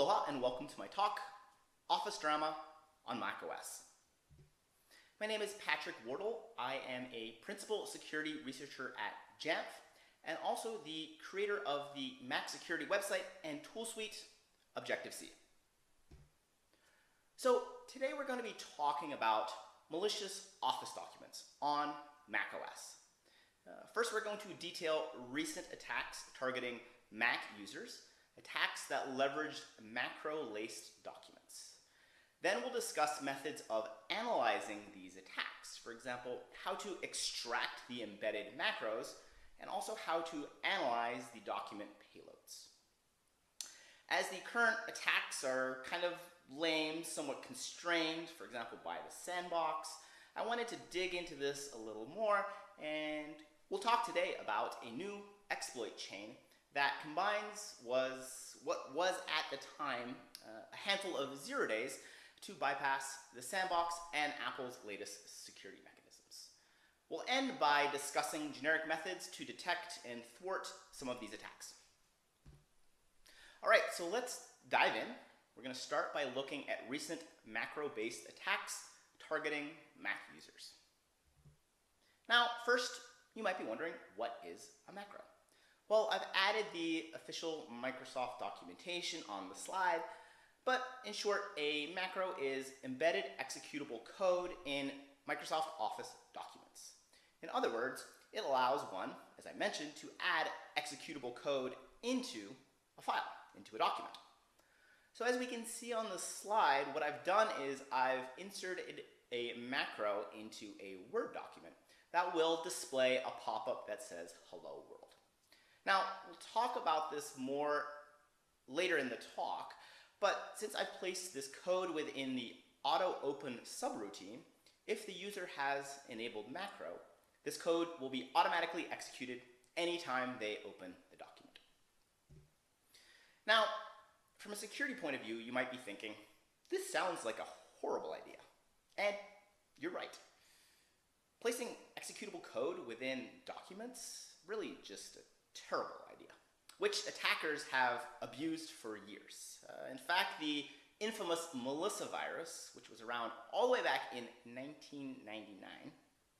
Aloha and welcome to my talk, Office Drama on macOS. My name is Patrick Wardle. I am a Principal Security Researcher at Jamf and also the creator of the Mac Security website and tool suite, Objective-See. So today we're going to be talking about malicious Office documents on macOS. Uh, first, we're going to detail recent attacks targeting Mac users, attacks that leveraged macro-laced documents. Then we'll discuss methods of analyzing these attacks. For example, how to extract the embedded macros, and also how to analyze the document payloads. As the current attacks are kind of lame, somewhat constrained, for example, by the sandbox, I wanted to dig into this a little more, and we'll talk today about a new exploit chain that combines was what was at the time uh, a handful of zero days to bypass the sandbox and Apple's latest security mechanisms. We'll end by discussing generic methods to detect and thwart some of these attacks. All right, so let's dive in. We're going to start by looking at recent macro-based attacks targeting Mac users. Now, first, you might be wondering, what is a macro? Well, I've added the official Microsoft documentation on the slide, but in short, a macro is embedded executable code in Microsoft Office documents. In other words, it allows one, as I mentioned, to add executable code into a file, into a document. So as we can see on the slide, what I've done is I've inserted a macro into a Word document that will display a pop-up that says Hello World. Now, we'll talk about this more later in the talk, but since I've placed this code within the auto open subroutine, if the user has enabled macro, this code will be automatically executed anytime they open the document. Now, from a security point of view, you might be thinking, this sounds like a horrible idea. And you're right. Placing executable code within documents really just terrible idea, which attackers have abused for years. Uh, in fact, the infamous Melissa virus, which was around all the way back in 1999,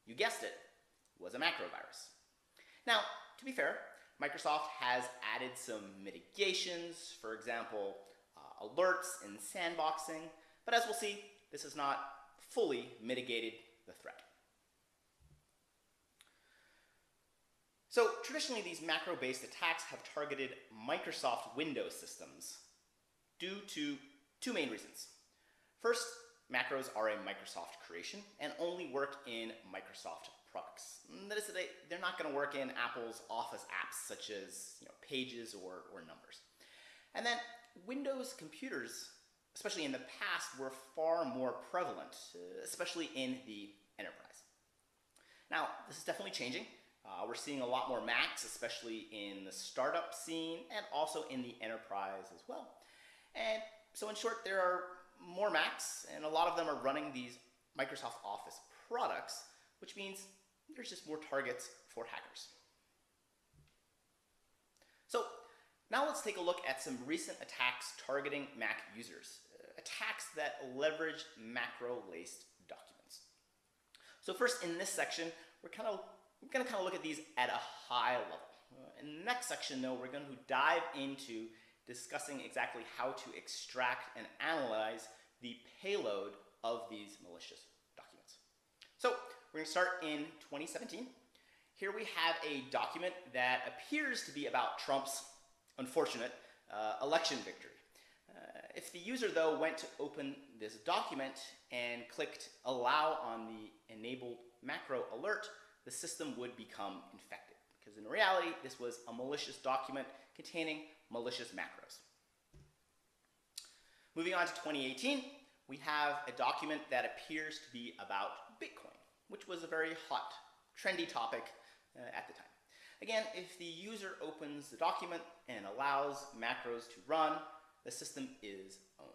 you guessed it, was a macro virus. Now, to be fair, Microsoft has added some mitigations, for example, uh, alerts and sandboxing, but as we'll see, this has not fully mitigated the threat. So traditionally, these macro-based attacks have targeted Microsoft Windows systems due to two main reasons. First, macros are a Microsoft creation and only work in Microsoft products. That is, they, they're not going to work in Apple's Office apps such as you know, Pages or, or Numbers. And then Windows computers, especially in the past, were far more prevalent, especially in the enterprise. Now, this is definitely changing. Uh, we're seeing a lot more Macs, especially in the startup scene and also in the enterprise as well. And so in short, there are more Macs and a lot of them are running these Microsoft Office products, which means there's just more targets for hackers. So now let's take a look at some recent attacks targeting Mac users, uh, attacks that leverage macro-laced documents. So first in this section, we're kind of we're going to kind of look at these at a high level. In the next section, though, we're going to dive into discussing exactly how to extract and analyze the payload of these malicious documents. So we're going to start in 2017. Here we have a document that appears to be about Trump's unfortunate uh, election victory. Uh, if the user, though, went to open this document and clicked allow on the enabled macro alert, the system would become infected. Because in reality, this was a malicious document containing malicious macros. Moving on to 2018, we have a document that appears to be about Bitcoin, which was a very hot, trendy topic uh, at the time. Again, if the user opens the document and allows macros to run, the system is owned.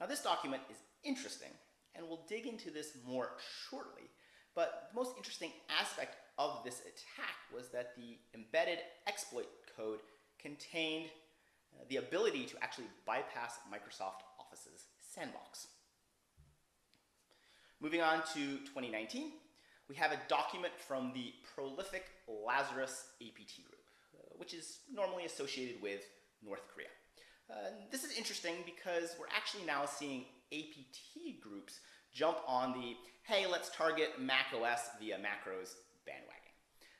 Now this document is interesting, and we'll dig into this more shortly, but the most interesting aspect of this attack was that the embedded exploit code contained uh, the ability to actually bypass Microsoft Office's sandbox. Moving on to 2019, we have a document from the prolific Lazarus APT group, uh, which is normally associated with North Korea. Uh, this is interesting because we're actually now seeing APT groups jump on the, hey, let's target Mac OS via macros bandwagon.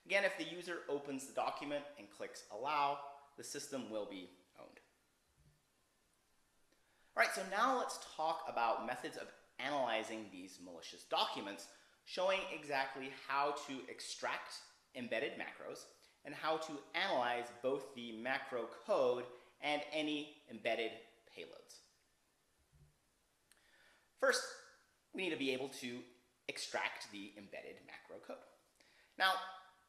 Again, if the user opens the document and clicks allow, the system will be owned. All right, so now let's talk about methods of analyzing these malicious documents, showing exactly how to extract embedded macros and how to analyze both the macro code and any embedded payloads. First, we need to be able to extract the embedded macro code. Now,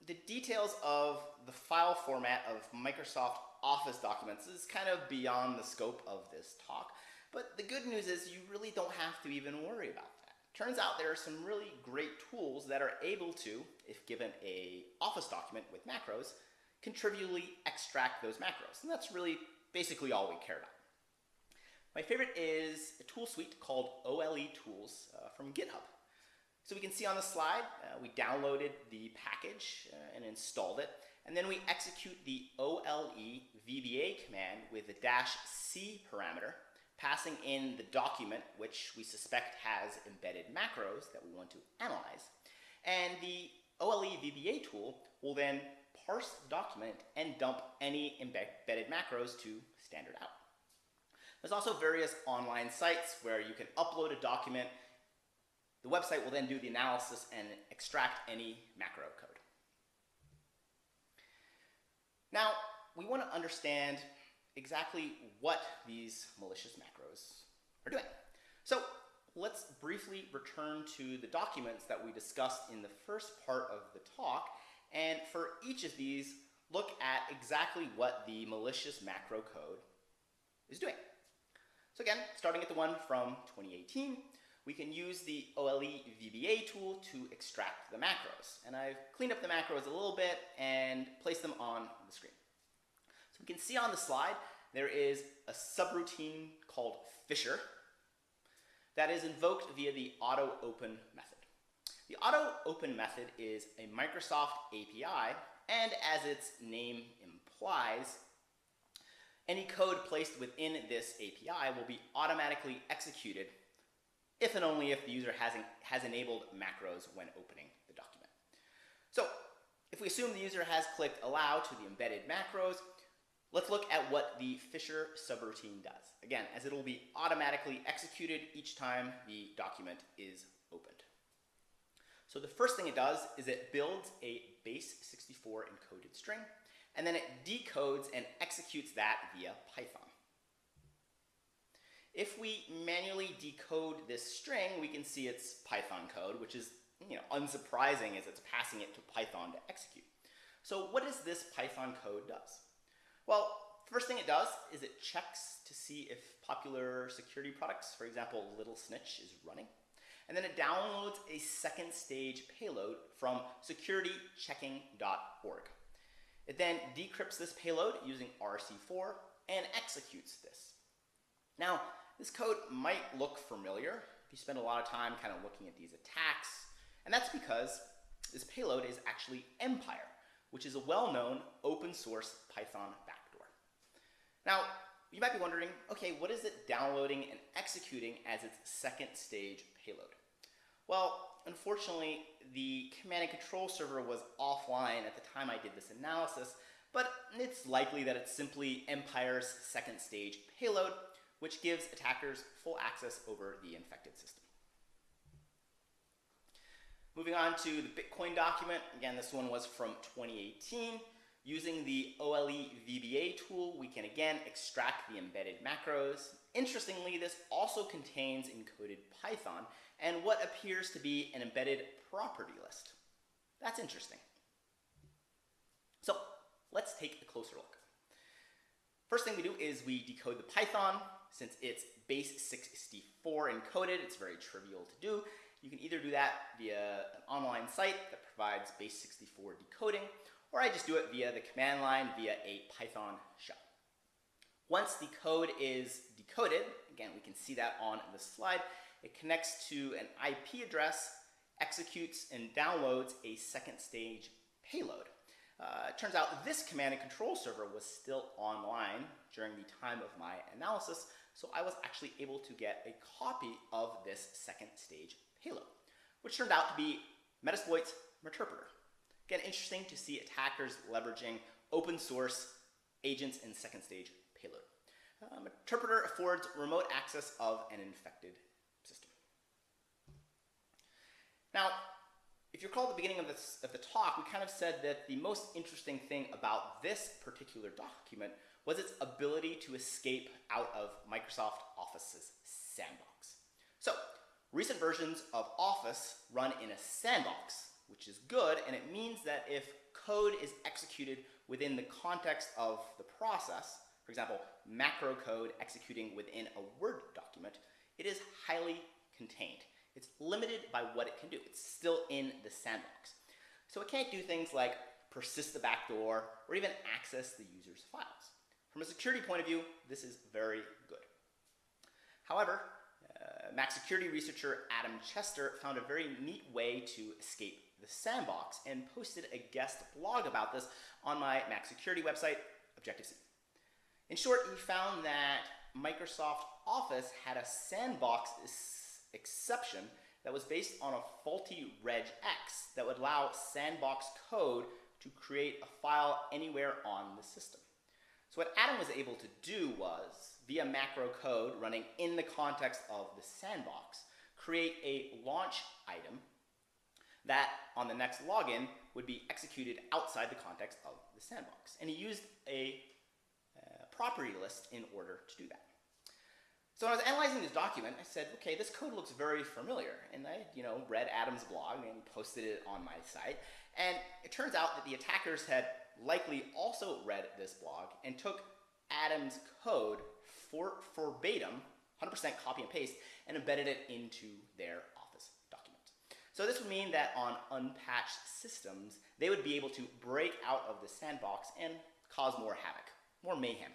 the details of the file format of Microsoft Office documents is kind of beyond the scope of this talk, but the good news is you really don't have to even worry about that. Turns out there are some really great tools that are able to, if given a Office document with macros, contributively extract those macros. And that's really basically all we care about. My favorite is a tool suite called OLE Tools uh, from GitHub. So we can see on the slide, uh, we downloaded the package uh, and installed it, and then we execute the OLE VBA command with the dash C parameter, passing in the document which we suspect has embedded macros that we want to analyze. And the OLE VBA tool will then parse the document and dump any embedded macros to standard out. There's also various online sites where you can upload a document. The website will then do the analysis and extract any macro code. Now, we want to understand exactly what these malicious macros are doing. So let's briefly return to the documents that we discussed in the first part of the talk and for each of these, look at exactly what the malicious macro code is doing. So again, starting at the one from 2018, we can use the OLE VBA tool to extract the macros. And I've cleaned up the macros a little bit and placed them on the screen. So we can see on the slide, there is a subroutine called Fisher that is invoked via the auto open method. The auto open method is a Microsoft API, and as its name implies, any code placed within this API will be automatically executed if and only if the user has, has enabled macros when opening the document. So if we assume the user has clicked allow to the embedded macros, let's look at what the Fisher subroutine does. Again, as it will be automatically executed each time the document is opened. So the first thing it does is it builds a base 64 encoded string, and then it decodes and executes that via Python. If we manually decode this string, we can see its Python code, which is you know, unsurprising as it's passing it to Python to execute. So what does this Python code does? Well, first thing it does is it checks to see if popular security products, for example, Little Snitch, is running and then it downloads a second stage payload from securitychecking.org. It then decrypts this payload using RC4 and executes this. Now, this code might look familiar if you spend a lot of time kind of looking at these attacks, and that's because this payload is actually Empire, which is a well-known open source Python backdoor. Now, you might be wondering, okay, what is it downloading and executing as its second stage payload? Well, unfortunately, the command and control server was offline at the time I did this analysis, but it's likely that it's simply Empire's second stage payload, which gives attackers full access over the infected system. Moving on to the Bitcoin document, again, this one was from 2018. Using the OLE VBA tool, we can again extract the embedded macros. Interestingly, this also contains encoded Python, and what appears to be an embedded property list. That's interesting. So let's take a closer look. First thing we do is we decode the Python. Since it's base 64 encoded, it's very trivial to do. You can either do that via an online site that provides base 64 decoding, or I just do it via the command line via a Python shell. Once the code is decoded, again, we can see that on the slide, it connects to an IP address, executes and downloads a second stage payload. Uh, it turns out this command and control server was still online during the time of my analysis, so I was actually able to get a copy of this second stage payload, which turned out to be Metasploit's Meterpreter. Again, interesting to see attackers leveraging open source agents in second stage payload. Um, Meterpreter affords remote access of an infected system. Now, if you recall at the beginning of, this, of the talk, we kind of said that the most interesting thing about this particular document was its ability to escape out of Microsoft Office's sandbox. So, recent versions of Office run in a sandbox, which is good, and it means that if code is executed within the context of the process, for example, macro code executing within a Word document, it is highly contained. It's limited by what it can do. It's still in the sandbox. So it can't do things like persist the backdoor or even access the user's files. From a security point of view, this is very good. However, uh, Mac security researcher Adam Chester found a very neat way to escape the sandbox and posted a guest blog about this on my Mac security website, Objective-See. In short, he found that Microsoft Office had a sandbox exception that was based on a faulty regex that would allow sandbox code to create a file anywhere on the system. So what Adam was able to do was, via macro code running in the context of the sandbox, create a launch item that on the next login would be executed outside the context of the sandbox. And he used a uh, property list in order to do that. So when I was analyzing this document, I said, okay, this code looks very familiar. And I, you know, read Adam's blog and posted it on my site. And it turns out that the attackers had likely also read this blog and took Adam's code for verbatim, 100% copy and paste, and embedded it into their Office document. So this would mean that on unpatched systems, they would be able to break out of the sandbox and cause more havoc, more mayhem.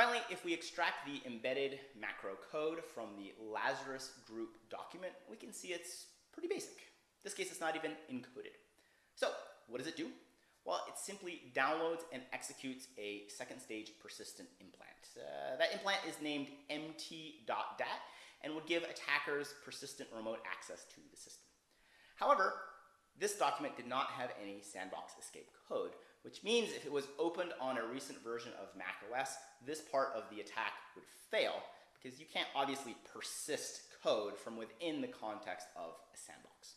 Finally, if we extract the embedded macro code from the Lazarus group document, we can see it's pretty basic. In this case, it's not even encoded. So what does it do? Well, it simply downloads and executes a second stage persistent implant. Uh, that implant is named mt.dat and would give attackers persistent remote access to the system. However, this document did not have any sandbox escape code, which means if it was opened on a recent version of macOS, this part of the attack would fail because you can't obviously persist code from within the context of a sandbox.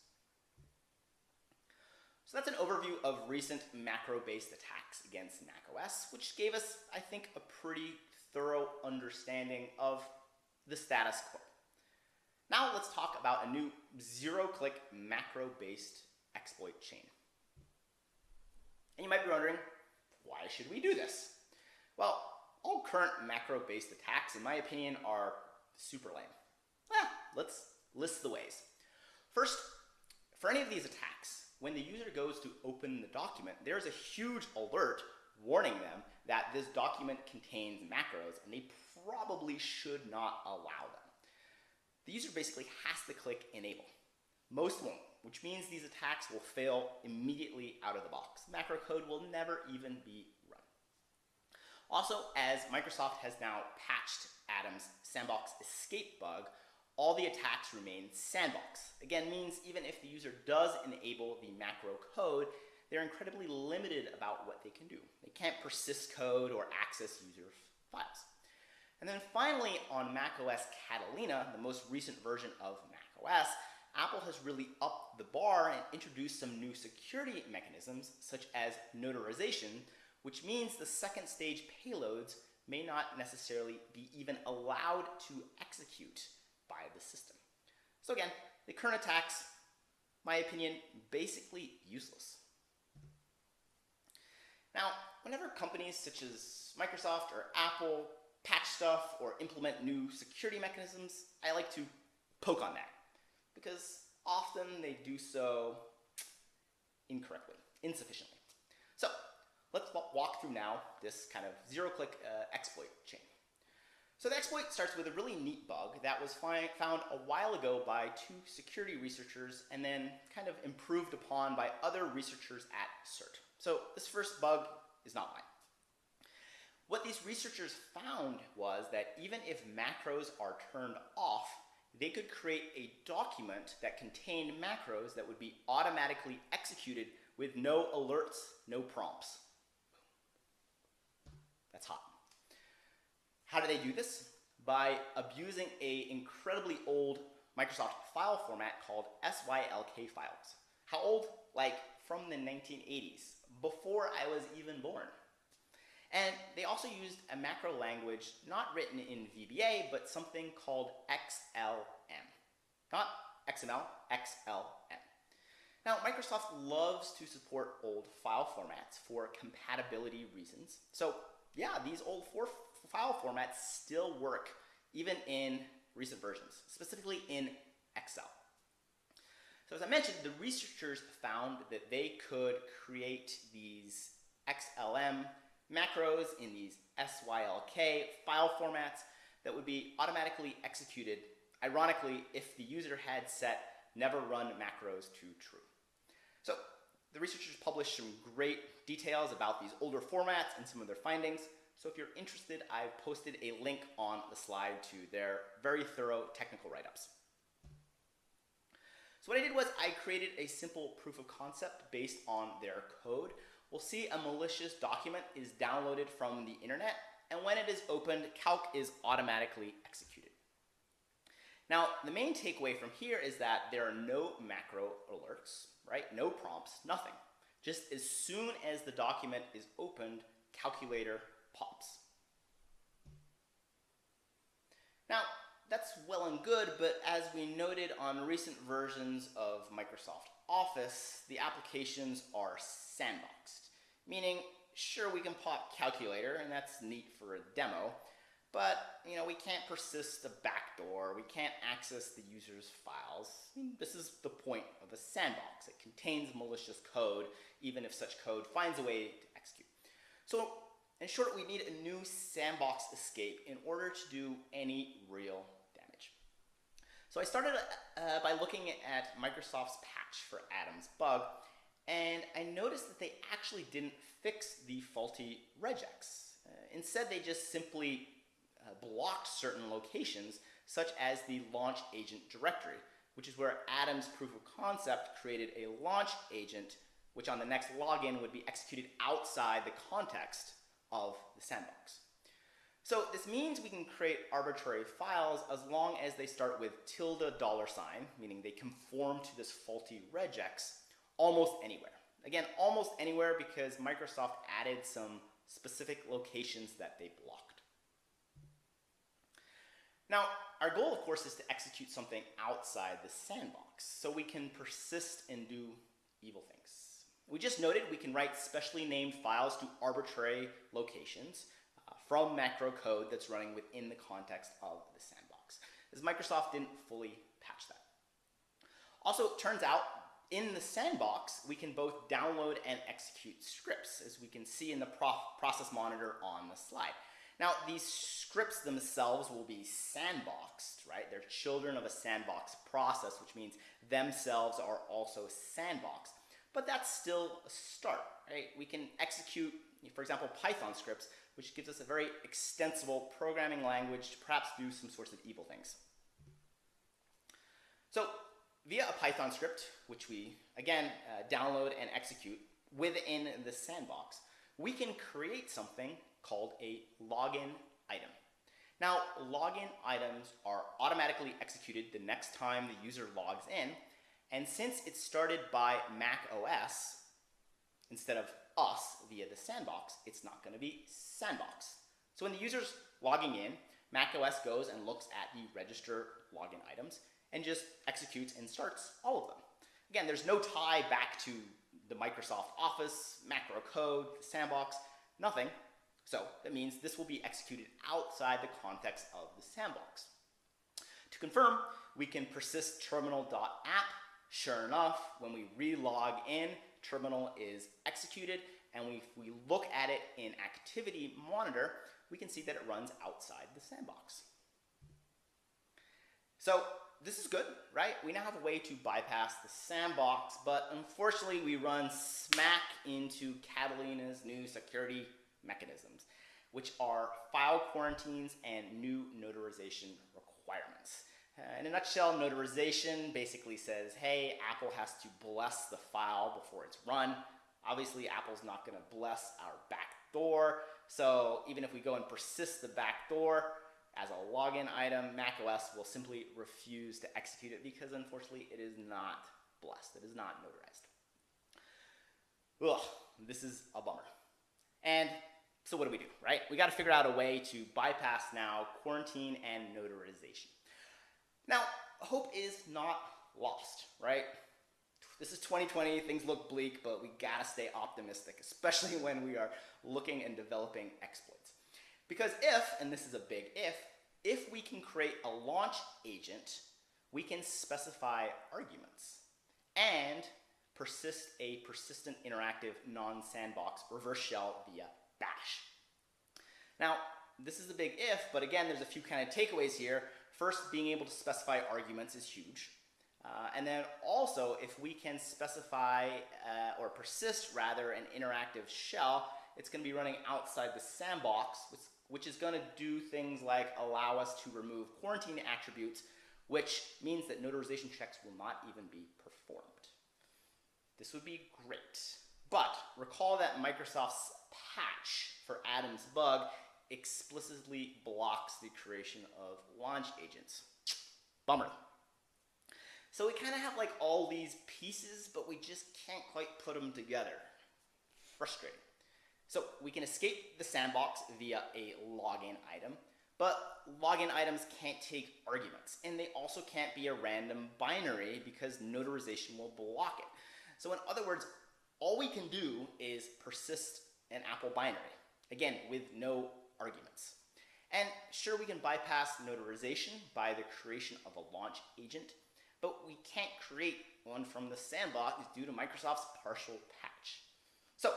So that's an overview of recent macro-based attacks against macOS, which gave us, I think, a pretty thorough understanding of the status quo. Now let's talk about a new zero-click macro-based exploit chain. And you might be wondering, why should we do this? Well, all current macro-based attacks, in my opinion, are super lame. Ah, let's list the ways. First, for any of these attacks, when the user goes to open the document, there's a huge alert warning them that this document contains macros and they probably should not allow them. The user basically has to click enable. Most won't which means these attacks will fail immediately out of the box. Macro code will never even be run. Also, as Microsoft has now patched Adam's sandbox escape bug, all the attacks remain sandbox. Again, means even if the user does enable the macro code, they're incredibly limited about what they can do. They can't persist code or access user files. And then finally, on macOS Catalina, the most recent version of macOS, Apple has really upped the bar and introduced some new security mechanisms, such as notarization, which means the second stage payloads may not necessarily be even allowed to execute by the system. So again, the current attacks, my opinion, basically useless. Now, whenever companies such as Microsoft or Apple patch stuff or implement new security mechanisms, I like to poke on that because often they do so incorrectly, insufficiently. So let's walk through now this kind of zero-click uh, exploit chain. So the exploit starts with a really neat bug that was found a while ago by two security researchers and then kind of improved upon by other researchers at CERT. So this first bug is not mine. What these researchers found was that even if macros are turned off, they could create a document that contained macros that would be automatically executed with no alerts, no prompts. That's hot. How do they do this? By abusing a incredibly old Microsoft file format called SYLK files. How old? Like from the 1980s, before I was even born. And they also used a macro language not written in VBA, but something called XLM. Not XML, XLM. Now, Microsoft loves to support old file formats for compatibility reasons. So yeah, these old file formats still work even in recent versions, specifically in Excel. So as I mentioned, the researchers found that they could create these XLM macros in these SYLK file formats that would be automatically executed, ironically, if the user had set never run macros to true. So the researchers published some great details about these older formats and some of their findings. So if you're interested, I've posted a link on the slide to their very thorough technical write-ups. So what I did was I created a simple proof of concept based on their code. We'll see a malicious document is downloaded from the internet, and when it is opened, calc is automatically executed. Now, the main takeaway from here is that there are no macro alerts, right? No prompts, nothing. Just as soon as the document is opened, calculator pops. Now, that's well and good, but as we noted on recent versions of Microsoft Office, the applications are sandboxed, meaning sure we can pop calculator and that's neat for a demo, but you know we can't persist a backdoor, we can't access the user's files. I mean, this is the point of a sandbox. It contains malicious code, even if such code finds a way to execute. So in short, we need a new sandbox escape in order to do any real. So I started uh, by looking at Microsoft's patch for Adam's bug, and I noticed that they actually didn't fix the faulty regex. Uh, instead, they just simply uh, blocked certain locations, such as the launch agent directory, which is where Adam's proof of concept created a launch agent, which on the next login would be executed outside the context of the sandbox. So this means we can create arbitrary files as long as they start with tilde dollar sign, meaning they conform to this faulty regex almost anywhere. Again, almost anywhere because Microsoft added some specific locations that they blocked. Now, our goal, of course, is to execute something outside the sandbox so we can persist and do evil things. We just noted we can write specially named files to arbitrary locations from macro code that's running within the context of the sandbox, as Microsoft didn't fully patch that. Also, it turns out in the sandbox, we can both download and execute scripts, as we can see in the process monitor on the slide. Now, these scripts themselves will be sandboxed, right? They're children of a sandbox process, which means themselves are also sandboxed but that's still a start, right? We can execute, for example, Python scripts, which gives us a very extensible programming language to perhaps do some sorts of evil things. So via a Python script, which we, again, uh, download and execute within the sandbox, we can create something called a login item. Now, login items are automatically executed the next time the user logs in, and since it started by Mac OS, instead of us via the sandbox, it's not going to be sandbox. So when the user's logging in, Mac OS goes and looks at the register login items and just executes and starts all of them. Again, there's no tie back to the Microsoft Office, macro code, the sandbox, nothing. So that means this will be executed outside the context of the sandbox. To confirm, we can persist terminal.app Sure enough, when we re-log in, terminal is executed and we, if we look at it in Activity Monitor, we can see that it runs outside the sandbox. So this is good, right? We now have a way to bypass the sandbox, but unfortunately we run smack into Catalina's new security mechanisms, which are file quarantines and new notarization requirements. Uh, in a nutshell, notarization basically says, hey, Apple has to bless the file before it's run. Obviously, Apple's not going to bless our backdoor, so even if we go and persist the backdoor, as a login item, macOS will simply refuse to execute it because unfortunately it is not blessed. It is not notarized. Ugh, this is a bummer. And so what do we do, right? We got to figure out a way to bypass now quarantine and notarization. Now, hope is not lost, right? This is 2020, things look bleak, but we gotta stay optimistic, especially when we are looking and developing exploits. Because if, and this is a big if, if we can create a launch agent, we can specify arguments and persist a persistent interactive non-sandbox reverse shell via bash. Now, this is a big if, but again, there's a few kind of takeaways here. First, being able to specify arguments is huge. Uh, and then also, if we can specify uh, or persist rather an interactive shell, it's going to be running outside the sandbox, which, which is going to do things like allow us to remove quarantine attributes, which means that notarization checks will not even be performed. This would be great. But recall that Microsoft's patch for Adam's bug explicitly blocks the creation of launch agents. Bummer. So we kind of have like all these pieces, but we just can't quite put them together. Frustrating. So we can escape the sandbox via a login item, but login items can't take arguments, and they also can't be a random binary because notarization will block it. So in other words, all we can do is persist an Apple binary, again, with no arguments. And sure, we can bypass notarization by the creation of a launch agent, but we can't create one from the sandbox due to Microsoft's partial patch. So,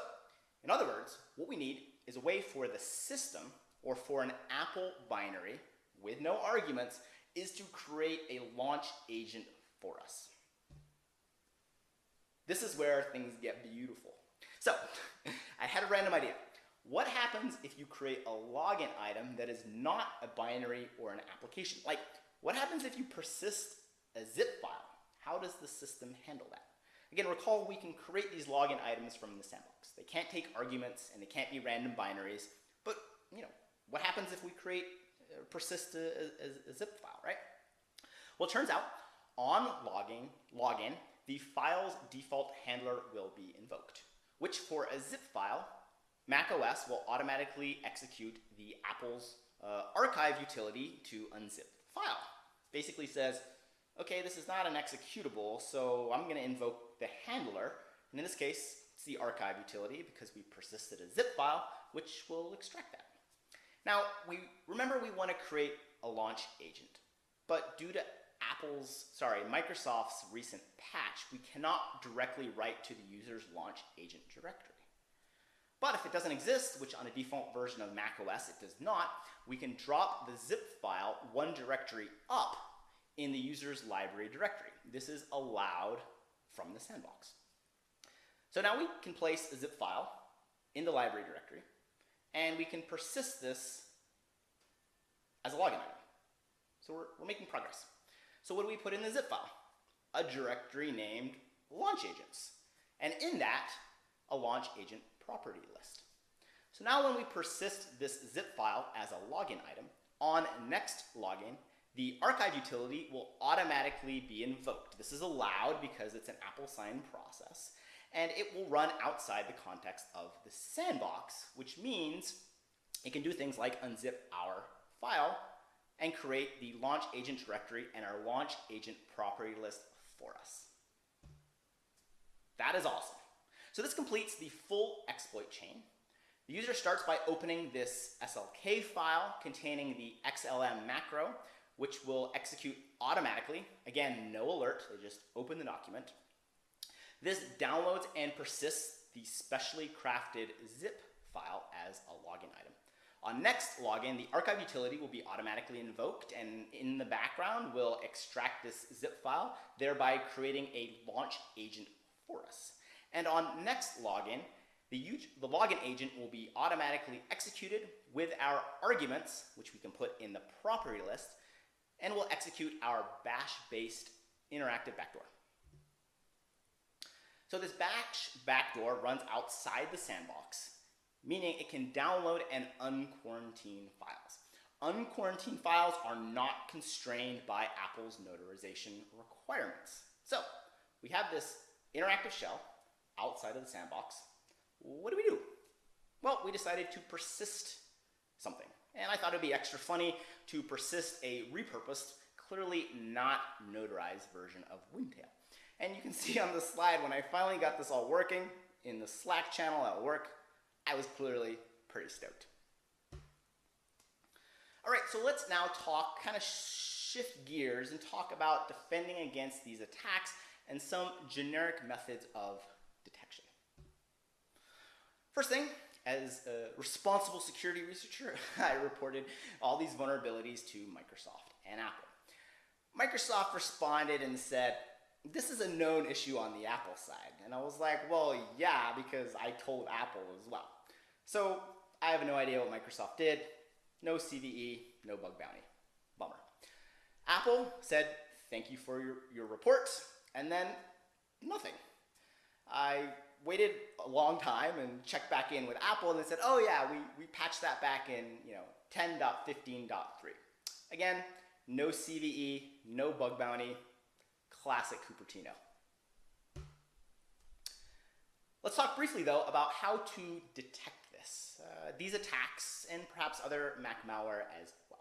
in other words, what we need is a way for the system, or for an Apple binary with no arguments, is to create a launch agent for us. This is where things get beautiful. So, I had a random idea. What happens if you create a login item that is not a binary or an application? Like, what happens if you persist a zip file. How does the system handle that? Again, recall we can create these login items from the sandbox. They can't take arguments and they can't be random binaries, but you know, what happens if we create, uh, persist a, a, a, zip file, right? Well, it turns out on logging, login, the file's default handler will be invoked, which for a zip file, macOS will automatically execute the Apple's uh, archive utility to unzip the file. Basically says, okay, this is not an executable, so I'm going to invoke the handler. And in this case, it's the archive utility because we persisted a zip file, which will extract that. Now, we remember we want to create a launch agent, but due to Apple's, sorry, Microsoft's recent patch, we cannot directly write to the user's launch agent directory. But if it doesn't exist, which on a default version of macOS it does not, we can drop the zip file one directory up in the user's library directory. This is allowed from the sandbox. So now we can place a zip file in the library directory, and we can persist this as a login item. So we're, we're making progress. So what do we put in the zip file? A directory named launch agents. And in that, a launch agent property list. So now when we persist this zip file as a login item, on next login, the archive utility will automatically be invoked. This is allowed because it's an Apple sign process, and it will run outside the context of the sandbox, which means it can do things like unzip our file and create the launch agent directory and our launch agent property list for us. That is awesome. So this completes the full exploit chain. The user starts by opening this SLK file containing the XLM macro, which will execute automatically. Again, no alert, they just open the document. This downloads and persists the specially crafted zip file as a login item. On next login, the archive utility will be automatically invoked and in the background will extract this zip file, thereby creating a launch agent for us. And on next login, the, the login agent will be automatically executed with our arguments, which we can put in the property list, and we'll execute our bash-based interactive backdoor. So this bash backdoor runs outside the sandbox, meaning it can download and unquarantine files. Unquarantined files are not constrained by Apple's notarization requirements. So we have this interactive shell outside of the sandbox. What do we do? Well, we decided to persist something. And I thought it'd be extra funny to persist a repurposed, clearly not notarized version of Windtail. And you can see on the slide, when I finally got this all working in the Slack channel at work, I was clearly pretty stoked. All right, so let's now talk, kind of shift gears and talk about defending against these attacks and some generic methods of detection. First thing, as a responsible security researcher, I reported all these vulnerabilities to Microsoft and Apple. Microsoft responded and said, this is a known issue on the Apple side. And I was like, well, yeah, because I told Apple as well. So I have no idea what Microsoft did. No CVE, no bug bounty. Bummer. Apple said, thank you for your, your report, and then nothing. I waited a long time and checked back in with Apple and they said, oh yeah, we, we patched that back in you know 10.15.3. Again, no CVE, no bug bounty, classic Cupertino. Let's talk briefly though about how to detect this, uh, these attacks and perhaps other Mac malware as well.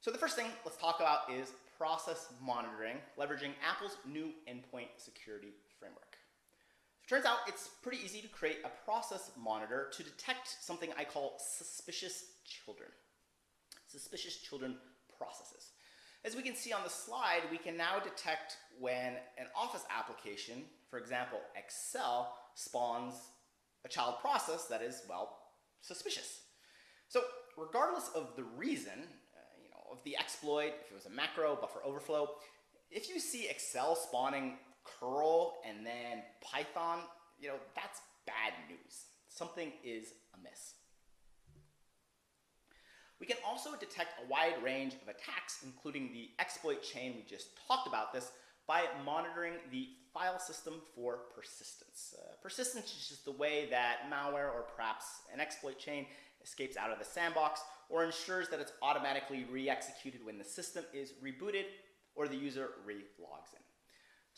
So the first thing let's talk about is process monitoring, leveraging Apple's new endpoint security. Turns out it's pretty easy to create a process monitor to detect something I call suspicious children. Suspicious children processes. As we can see on the slide, we can now detect when an Office application, for example, Excel, spawns a child process that is, well, suspicious. So regardless of the reason, uh, you know, of the exploit, if it was a macro, buffer overflow, if you see Excel spawning curl and then Python, you know, that's bad news. Something is amiss. We can also detect a wide range of attacks, including the exploit chain we just talked about this, by monitoring the file system for persistence. Uh, persistence is just the way that malware or perhaps an exploit chain escapes out of the sandbox or ensures that it's automatically re-executed when the system is rebooted or the user re-logs in.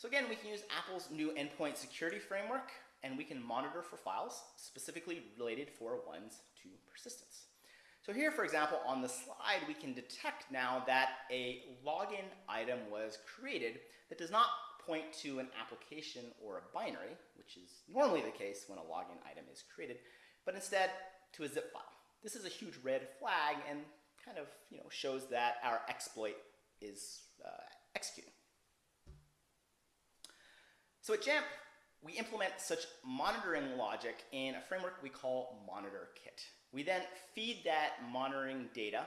So again, we can use Apple's new endpoint security framework and we can monitor for files specifically related for ones to persistence. So here, for example, on the slide, we can detect now that a login item was created that does not point to an application or a binary, which is normally the case when a login item is created, but instead to a zip file. This is a huge red flag and kind of you know, shows that our exploit is uh, executing. So at Jamf, we implement such monitoring logic in a framework we call MonitorKit. We then feed that monitoring data,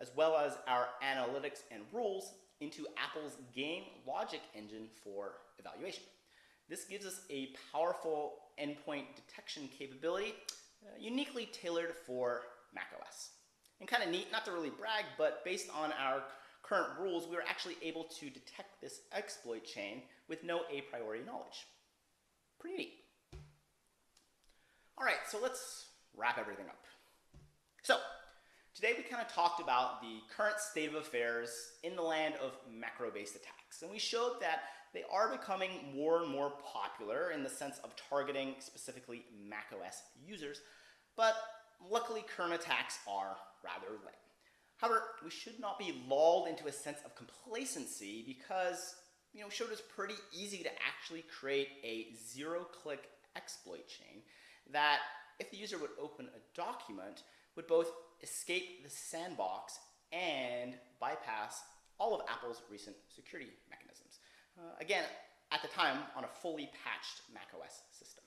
as well as our analytics and rules, into Apple's game logic engine for evaluation. This gives us a powerful endpoint detection capability, uh, uniquely tailored for macOS. And kind of neat, not to really brag, but based on our current rules, we were actually able to detect this exploit chain with no a priori knowledge. Pretty neat. All right, so let's wrap everything up. So, today we kind of talked about the current state of affairs in the land of macro-based attacks. And we showed that they are becoming more and more popular in the sense of targeting specifically macOS users, but luckily current attacks are rather lame. However, we should not be lulled into a sense of complacency because you know, showed it's pretty easy to actually create a zero-click exploit chain that, if the user would open a document, would both escape the sandbox and bypass all of Apple's recent security mechanisms. Uh, again, at the time, on a fully patched macOS system.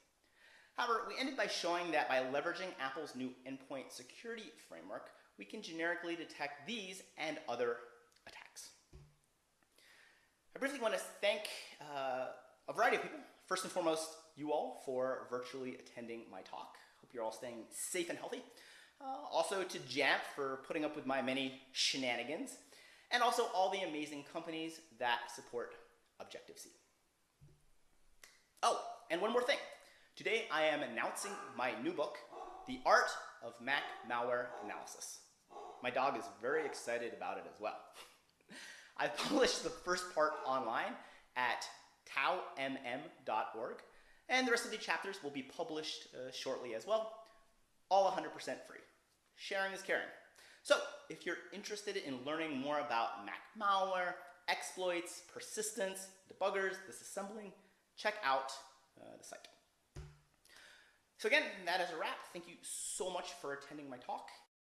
However, we ended by showing that by leveraging Apple's new endpoint security framework, we can generically detect these and other attacks. I briefly want to thank uh, a variety of people. First and foremost, you all for virtually attending my talk. Hope you're all staying safe and healthy. Uh, also to Jamf for putting up with my many shenanigans, and also all the amazing companies that support Objective-See. Oh, and one more thing. Today I am announcing my new book, The Art of Mac Malware Analysis. My dog is very excited about it as well. I've published the first part online at taomm.org, and the rest of the chapters will be published uh, shortly as well, all 100% free. Sharing is caring. So, if you're interested in learning more about Mac malware, exploits, persistence, debuggers, disassembling, check out uh, the site. So again, that is a wrap. Thank you so much for attending my talk,